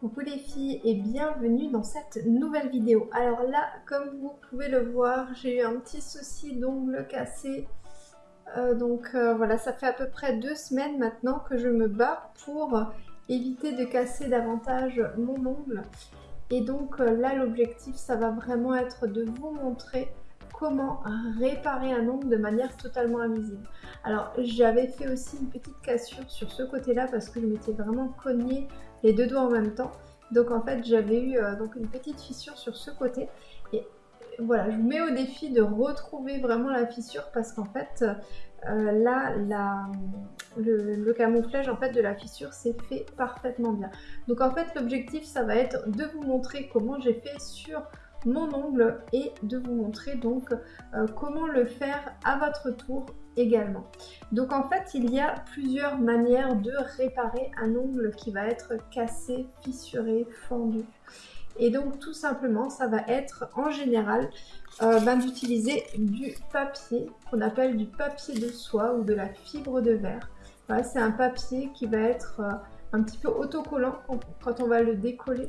Coucou les filles et bienvenue dans cette nouvelle vidéo. Alors là, comme vous pouvez le voir, j'ai eu un petit souci d'ongle cassé. Euh, donc euh, voilà, ça fait à peu près deux semaines maintenant que je me bats pour éviter de casser davantage mon ongle. Et donc euh, là, l'objectif, ça va vraiment être de vous montrer comment réparer un ongle de manière totalement invisible. Alors j'avais fait aussi une petite cassure sur ce côté-là parce que je m'étais vraiment cognée les deux doigts en même temps. Donc en fait j'avais eu euh, donc une petite fissure sur ce côté et voilà je vous mets au défi de retrouver vraiment la fissure parce qu'en fait euh, là le, camouflage en fait de la fissure s'est fait parfaitement bien. Donc en fait l'objectif ça va être de vous montrer comment j'ai fait sur mon ongle et de vous montrer donc euh, comment le faire à votre tour également. Donc en fait, il y a plusieurs manières de réparer un ongle qui va être cassé, fissuré, fendu. Et donc tout simplement, ça va être en général euh, ben, d'utiliser du papier qu'on appelle du papier de soie ou de la fibre de verre. c'est un papier qui va être euh, un petit peu autocollant quand on va le décoller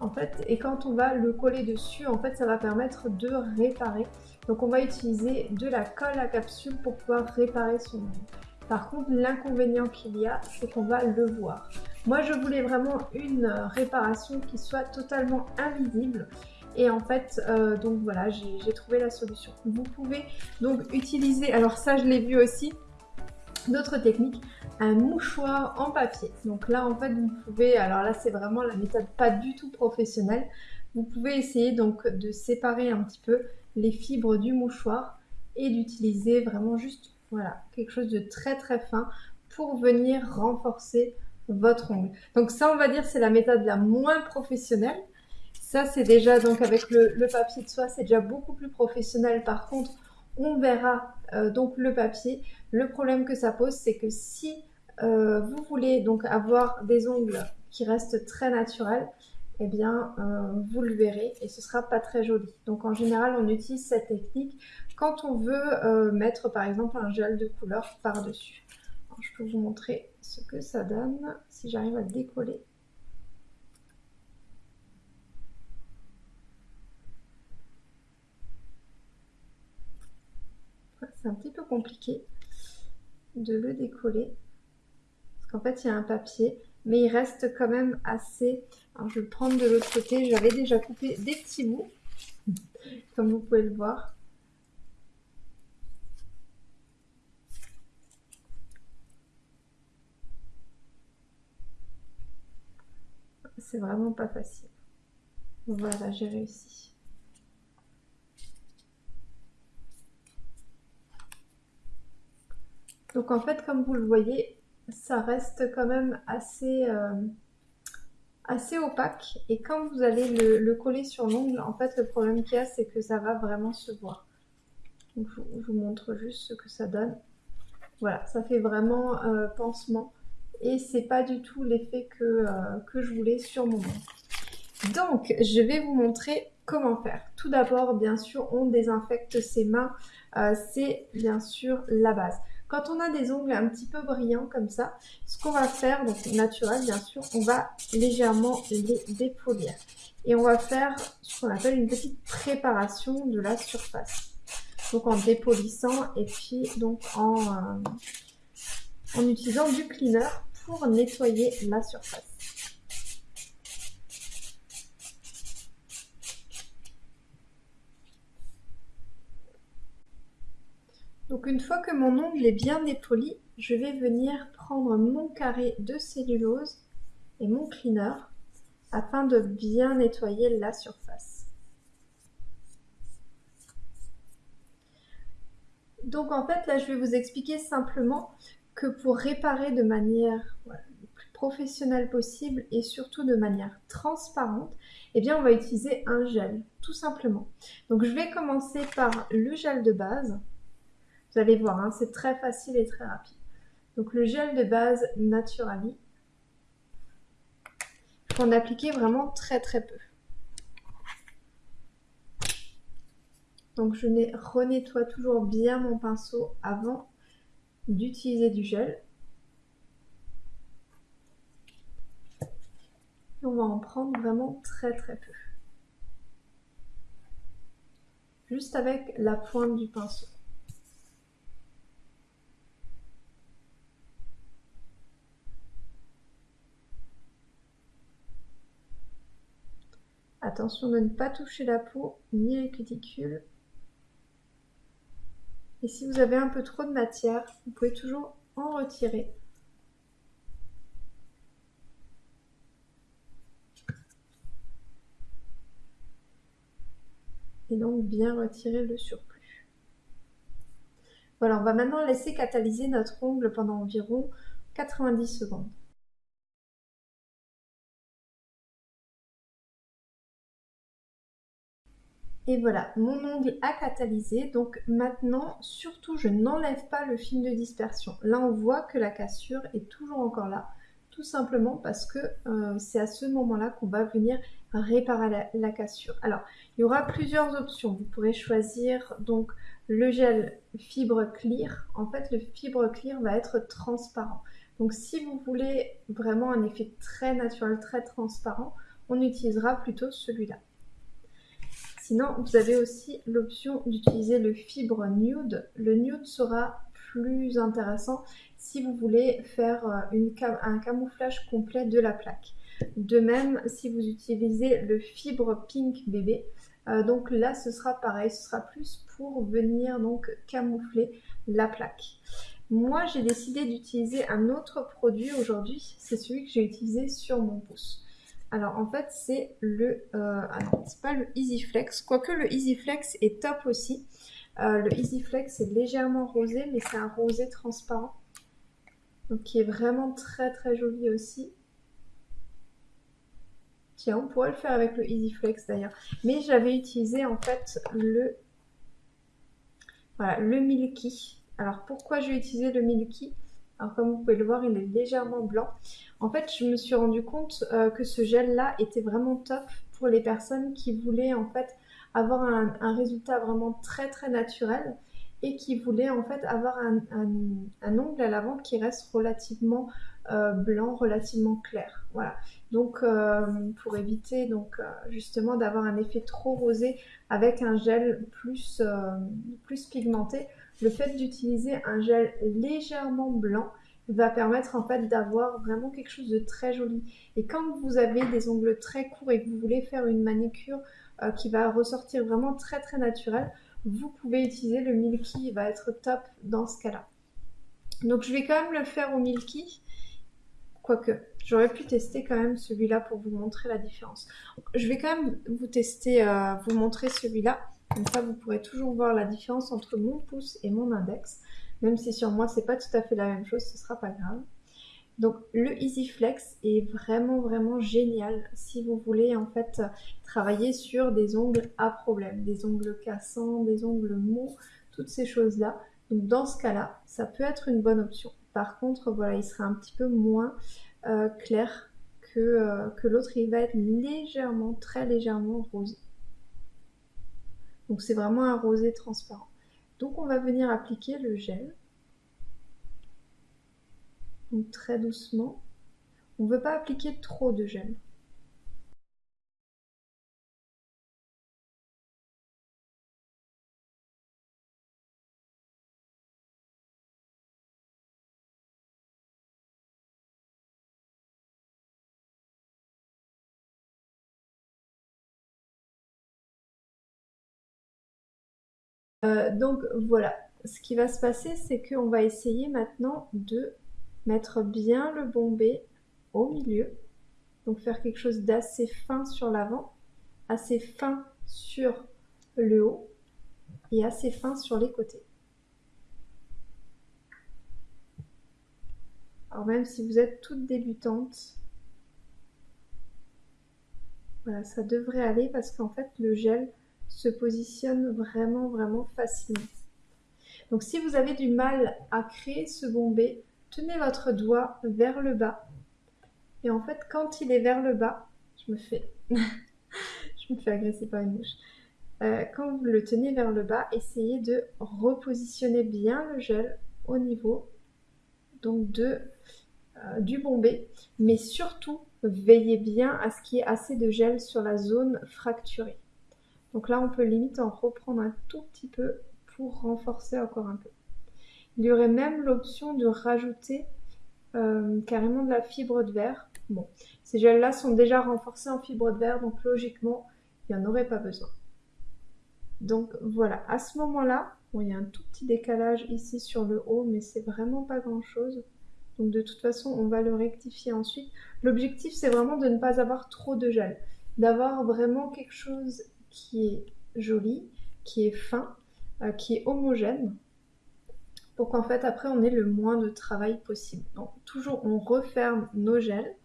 en fait et quand on va le coller dessus en fait ça va permettre de réparer donc on va utiliser de la colle à capsule pour pouvoir réparer son ongle. Par contre, l'inconvénient qu'il y a, c'est qu'on va le voir. Moi, je voulais vraiment une réparation qui soit totalement invisible. Et en fait, euh, donc voilà, j'ai trouvé la solution. Vous pouvez donc utiliser, alors ça je l'ai vu aussi, d'autres techniques, un mouchoir en papier. Donc là, en fait, vous pouvez, alors là, c'est vraiment la méthode pas du tout professionnelle. Vous pouvez essayer donc de séparer un petit peu les fibres du mouchoir et d'utiliser vraiment juste voilà, quelque chose de très très fin pour venir renforcer votre ongle. Donc ça, on va dire, c'est la méthode la moins professionnelle. Ça, c'est déjà, donc avec le, papier de soie, c'est déjà beaucoup plus professionnel. Par contre, on verra euh, donc le papier. Le problème que ça pose, c'est que si euh, vous voulez donc avoir des ongles qui restent très naturels, eh bien, euh, vous le verrez et ce sera pas très joli. Donc, en général, on utilise cette technique quand on veut mettre, par exemple, un gel de couleur par-dessus. Je peux vous montrer ce que ça donne si j'arrive à le décoller. C'est un petit peu compliqué de le décoller parce qu'en fait, il y a un papier mais il reste quand même assez... Alors, je vais le prendre de l'autre côté. J'avais déjà coupé des petits bouts, comme vous pouvez le voir. C'est vraiment pas facile. Voilà, j'ai réussi. Donc en fait, comme vous le voyez, ça reste quand même assez, euh, opaque. Et quand vous allez le, coller sur l'ongle, en fait, le problème qu'il y a, c'est que ça va vraiment se voir. je, vous montre juste ce que ça donne. Voilà, ça fait vraiment euh, pansement. Et c'est pas du tout l'effet euh, que je voulais sur mon ongle. Donc, je vais vous montrer comment faire. Tout d'abord, bien sûr, on désinfecte ses mains. c'est bien sûr la base. Quand on a des ongles un petit peu brillants comme ça, ce qu'on va faire, donc naturel bien sûr, on va légèrement les dépolir. Et on va faire ce qu'on appelle une petite préparation de la surface. Donc en dépolissant et puis donc en, euh, en utilisant du cleaner pour nettoyer la surface. Donc une fois que mon ongle est bien dépoli, je vais venir prendre mon carré de cellulose et mon cleaner afin de bien nettoyer la surface. Donc en fait là je vais vous expliquer simplement que pour réparer de manière le plus professionnelle possible et surtout de manière transparente, eh bien on va utiliser un gel tout simplement. Donc je vais commencer par le gel de base vous allez voir, hein, c'est très facile et très rapide. Donc le gel de base Naturali, il faut en vraiment très très peu. Donc je renettoie toujours bien mon pinceau avant d'utiliser du gel. on va en prendre vraiment très très peu. Juste avec la pointe du pinceau. Attention de ne pas toucher la peau ni les cuticules. Et si vous avez un peu trop de matière, vous pouvez toujours en retirer. Et donc bien retirer le surplus. Voilà, on va maintenant laisser catalyser notre ongle pendant environ 90 secondes. Et voilà, mon ongle a catalysé. Donc maintenant, surtout, je n'enlève pas le film de dispersion. Là, on voit que la cassure est toujours encore là. Tout simplement parce que euh, c'est à ce moment-là qu'on va venir réparer la, cassure. Alors, il y aura plusieurs options. Vous pourrez choisir donc le gel fibre clear. En fait, le fibre clear va être transparent. Donc, si vous voulez vraiment un effet très naturel, très transparent, on utilisera plutôt celui-là. Sinon, vous avez aussi l'option d'utiliser le fibre nude. Le nude sera plus intéressant si vous voulez faire euh, un camouflage complet de la plaque. De même, si vous utilisez le fibre pink bébé, euh, donc là ce sera pareil, ce sera plus pour venir donc camoufler la plaque. Moi j'ai décidé d'utiliser un autre produit aujourd'hui, c'est celui que j'ai utilisé sur mon pouce. Alors en fait c'est le, euh, ah c'est pas le EasyFlex, quoique le EasyFlex est top aussi. Euh, le EasyFlex est légèrement rosé, mais c'est un rosé transparent. Donc qui est vraiment très très joli aussi. Tiens, on pourrait le faire avec le EasyFlex d'ailleurs. Mais j'avais utilisé en fait le, voilà, le Milky. Alors pourquoi j'ai utilisé le Milky? Alors comme vous pouvez le voir, il est légèrement blanc. En fait, je me suis rendu compte euh, que ce gel-là était vraiment top pour les personnes qui voulaient en fait avoir un, résultat vraiment très très naturel et qui voulaient en fait avoir un, ongle à l'avant qui reste relativement euh, blanc, relativement clair. Voilà. Donc euh, pour éviter donc justement d'avoir un effet trop rosé avec un gel plus, plus pigmenté, le fait d'utiliser un gel légèrement blanc va permettre en fait d'avoir vraiment quelque chose de très joli. Et quand vous avez des ongles très courts et que vous voulez faire une manicure euh, qui va ressortir vraiment très très naturelle, vous pouvez utiliser le Milky, il va être top dans ce cas-là. Donc je vais quand même le faire au Milky, quoique j'aurais pu tester quand même celui-là pour vous montrer la différence. Je vais quand même vous tester, euh, vous montrer celui-là. Comme ça, vous pourrez toujours voir la différence entre mon pouce et mon index. Même si sur moi, c'est pas tout à fait la même chose, ce sera pas grave. Donc le Easy Flex est vraiment vraiment génial si vous voulez en fait travailler sur des ongles à problème, des ongles cassants, des ongles mous, toutes ces choses-là. Donc dans ce cas-là, ça peut être une bonne option. Par contre, voilà, il sera un petit peu moins euh, clair que, euh, que l'autre. Il va être légèrement, très légèrement rosé. Donc c'est vraiment un rosé transparent. Donc on va venir appliquer le gel. Donc très doucement. On ne veut pas appliquer trop de gel. Euh, donc voilà, ce qui va se passer, c'est qu'on va essayer maintenant de mettre bien le bombé au milieu. Donc faire quelque chose d'assez fin sur l'avant, assez fin sur le haut et assez fin sur les côtés. Alors même si vous êtes toute débutante, voilà, ça devrait aller parce qu'en fait le gel se positionne vraiment, vraiment facilement. Donc si vous avez du mal à créer ce bombé, tenez votre doigt vers le bas. Et en fait, quand il est vers le bas, je me fais, je me fais agresser par une mouche. Euh, quand vous le tenez vers le bas, essayez de repositionner bien le gel au niveau donc de, euh, du bombé. Mais surtout, veillez bien à ce qu'il y ait assez de gel sur la zone fracturée. Donc là, on peut limite en reprendre un tout petit peu pour renforcer encore un peu. Il y aurait même l'option de rajouter euh, carrément de la fibre de verre. Bon, ces gels-là sont déjà renforcés en fibre de verre, donc logiquement, il n'y en aurait pas besoin. Donc voilà, à ce moment-là, il y a un tout petit décalage ici sur le haut, mais c'est vraiment pas grand-chose. Donc de toute façon, on va le rectifier ensuite. L'objectif, c'est vraiment de ne pas avoir trop de gel. D'avoir vraiment quelque chose qui est joli, qui est fin, euh, qui est homogène pour qu'en fait après on ait le moins de travail possible. Donc toujours on referme nos gels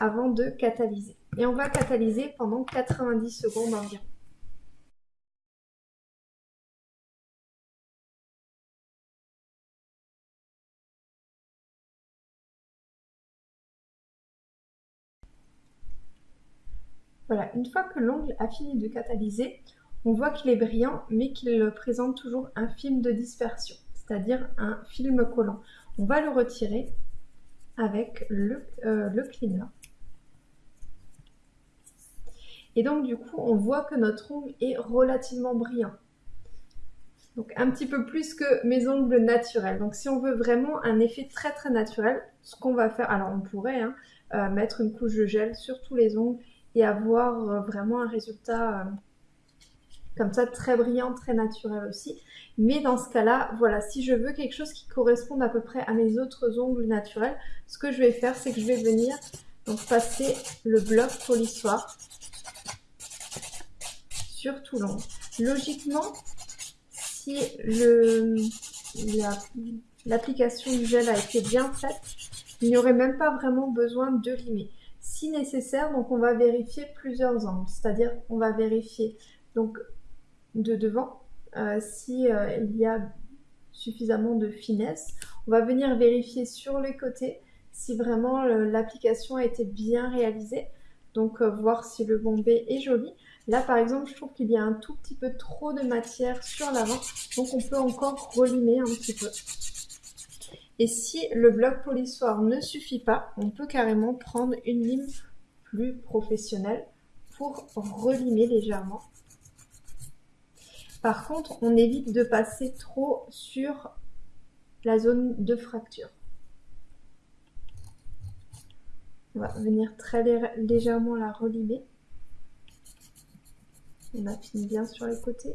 avant de catalyser. Et on va catalyser pendant 90 secondes environ. Voilà, une fois que l'ongle a fini de catalyser, on voit qu'il est brillant mais qu'il présente toujours un film de dispersion c'est-à-dire un film collant. On va le retirer avec le, euh, le cleaner. Et donc du coup, on voit que notre ongle est relativement brillant. Donc un petit peu plus que mes ongles naturels. Donc si on veut vraiment un effet très très naturel, ce qu'on va faire, alors on pourrait hein, euh, mettre une couche de gel sur tous les ongles et avoir euh, vraiment un résultat comme ça très brillant, très naturel aussi. Mais dans ce cas-là, voilà, si je veux quelque chose qui corresponde à peu près à mes autres ongles naturels, ce que je vais faire, c'est que je vais venir donc passer le bloc polissoir sur tout l'ongle. Logiquement, si l'application du gel a été bien faite, il n'y aurait même pas vraiment besoin de limer. Nécessaire, donc on va vérifier plusieurs angles, c'est-à-dire on va vérifier donc de devant, euh, si euh, il y a suffisamment de finesse. On va venir vérifier sur les côtés si vraiment l'application a été bien réalisée. Donc euh, voir si le bombé est joli. Là par exemple je trouve qu'il y a un tout petit peu trop de matière sur l'avant. Donc on peut encore relimer un petit peu. Et si le bloc polissoir ne suffit pas, on peut carrément prendre une lime plus professionnelle pour relimer légèrement. Par contre, on évite de passer trop sur la zone de fracture. On va venir très légèrement la relimer. On affine bien sur les côtés.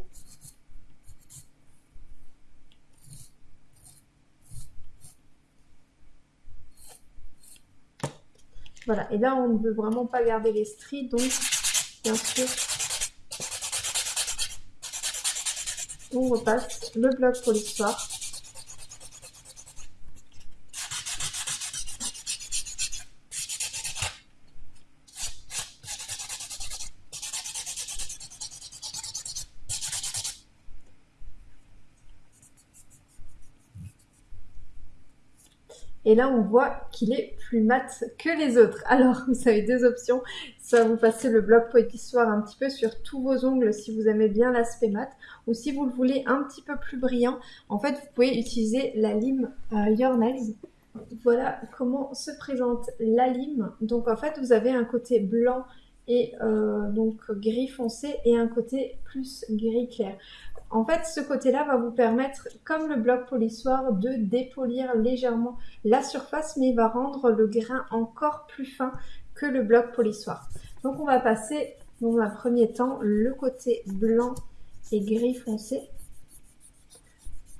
Voilà, et là on ne veut vraiment pas garder les stries, donc bien sûr on repasse le bloc pour l'histoire. Et là, on voit qu'il est plus mat que les autres. Alors, vous avez deux options. Soit vous passez le bloc poétissoir un petit peu sur tous vos ongles si vous aimez bien l'aspect mat. Ou si vous le voulez un petit peu plus brillant, en fait, vous pouvez utiliser la lime euh, Your Nails. Voilà comment se présente la lime. Donc, en fait, vous avez un côté blanc et euh, donc gris foncé et un côté plus gris clair. En fait, ce côté-là va vous permettre, comme le bloc polissoir, de dépolir légèrement la surface, mais il va rendre le grain encore plus fin que le bloc polissoir. Donc on va passer dans un premier temps le côté blanc et gris foncé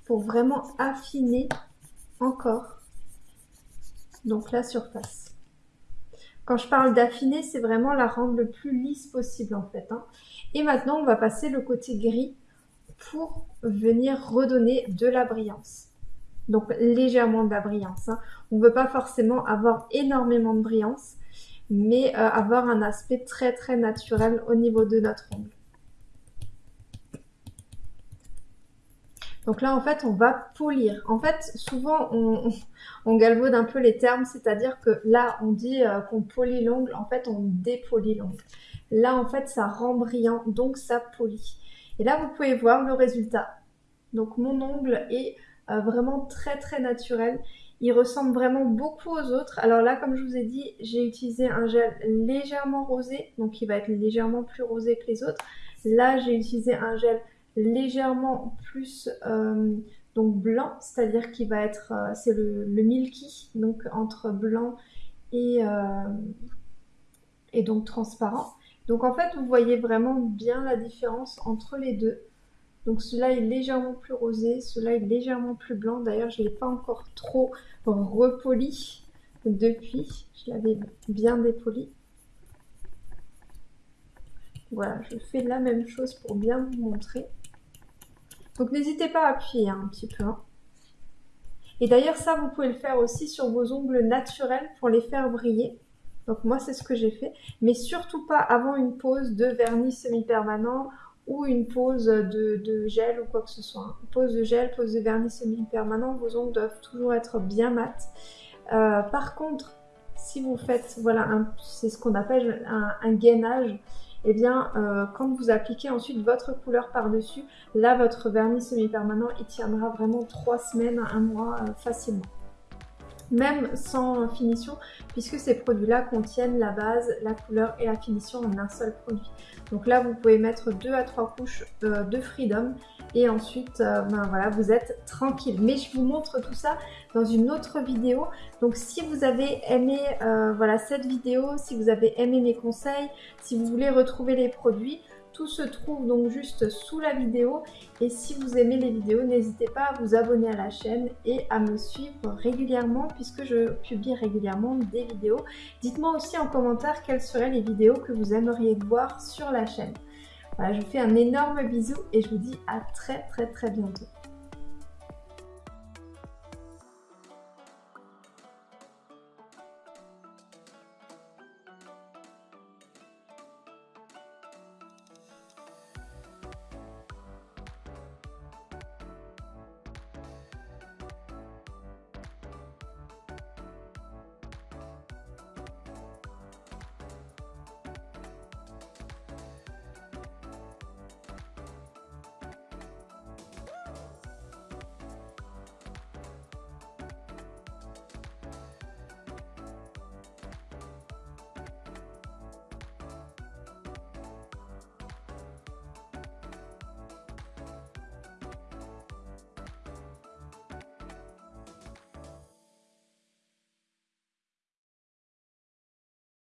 pour vraiment affiner encore donc la surface. Quand je parle d'affiner, c'est vraiment la rendre le plus lisse possible en fait. Hein. Et maintenant, on va passer le côté gris pour venir redonner de la brillance. Donc légèrement de la brillance. Hein. On ne veut pas forcément avoir énormément de brillance, mais euh, avoir un aspect très très naturel au niveau de notre ongle. Donc là, en fait, on va polir. En fait, souvent, on, galvaude un peu les termes, c'est-à-dire que là, on dit euh, qu'on polit l'ongle. En fait, on dépolit l'ongle. Là, en fait, ça rend brillant, donc ça polit. Et là, vous pouvez voir le résultat. Donc mon ongle est euh, vraiment très très naturel. Il ressemble vraiment beaucoup aux autres. Alors là, comme je vous ai dit, j'ai utilisé un gel légèrement rosé, donc il va être légèrement plus rosé que les autres. Là, j'ai utilisé un gel légèrement plus euh, donc blanc, c'est-à-dire qu'il va être, euh, c'est le, milky, donc entre blanc et, et donc transparent. Donc en fait, vous voyez vraiment bien la différence entre les deux. Donc celui-là est légèrement plus rosé, celui-là est légèrement plus blanc. D'ailleurs, je ne l'ai pas encore trop repoli depuis. Je l'avais bien dépoli. Voilà, je fais la même chose pour bien vous montrer. Donc n'hésitez pas à appuyer un petit peu. Hein. Et d'ailleurs ça, vous pouvez le faire aussi sur vos ongles naturels pour les faire briller. Donc moi c'est ce que j'ai fait. Mais surtout pas avant une pause de vernis semi-permanent ou une pause de, gel ou quoi que ce soit. Pause de gel, pause de vernis semi-permanent, vos ongles doivent toujours être bien mat. Euh, par contre, si vous faites, voilà, c'est ce qu'on appelle un, gainage, et eh bien, euh, quand vous appliquez ensuite votre couleur par-dessus, là, votre vernis semi-permanent, il tiendra vraiment 3 semaines, un mois euh, facilement. Même sans finition, puisque ces produits-là contiennent la base, la couleur et la finition en un seul produit. Donc là, vous pouvez mettre 2 à 3 couches euh, de Freedom et ensuite, ben voilà, vous êtes tranquille. Mais je vous montre tout ça dans une autre vidéo. Donc si vous avez aimé euh, voilà, cette vidéo, si vous avez aimé mes conseils, si vous voulez retrouver les produits, tout se trouve donc juste sous la vidéo. Et si vous aimez les vidéos, n'hésitez pas à vous abonner à la chaîne et à me suivre régulièrement puisque je publie régulièrement des vidéos. Dites-moi aussi en commentaire quelles seraient les vidéos que vous aimeriez voir sur la chaîne. Voilà, je vous fais un énorme bisou et je vous dis à très très très bientôt.